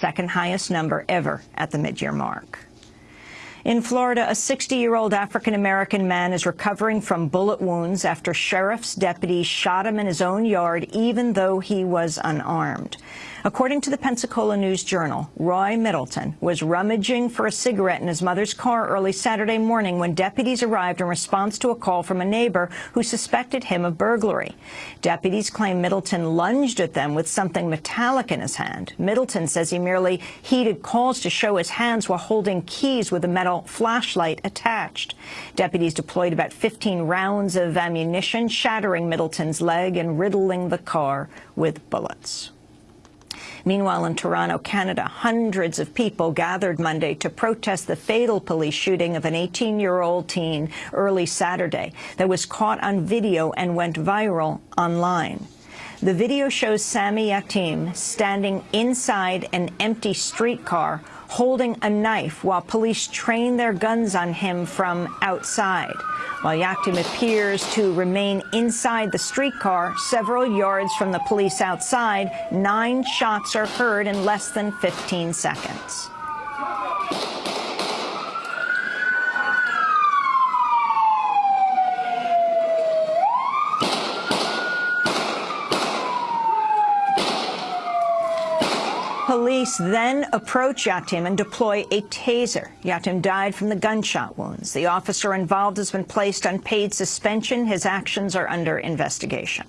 second highest number ever at the mid-year mark. In Florida, a 60-year-old African-American man is recovering from bullet wounds after sheriff's deputies shot him in his own yard, even though he was unarmed. According to the Pensacola News-Journal, Roy Middleton was rummaging for a cigarette in his mother's car early Saturday morning when deputies arrived in response to a call from a neighbor who suspected him of burglary. Deputies claim Middleton lunged at them with something metallic in his hand. Middleton says he merely heeded calls to show his hands while holding keys with a metal flashlight attached. Deputies deployed about 15 rounds of ammunition, shattering Middleton's leg and riddling the car with bullets. Meanwhile, in Toronto, Canada, hundreds of people gathered Monday to protest the fatal police shooting of an 18-year-old teen early Saturday that was caught on video and went viral online. The video shows Sammy Yatim standing inside an empty streetcar holding a knife while police train their guns on him from outside. While Yatim appears to remain inside the streetcar, several yards from the police outside, nine shots are heard in less than 15 seconds. Police then approach Yatim and deploy a taser. Yatim died from the gunshot wounds. The officer involved has been placed on paid suspension. His actions are under investigation.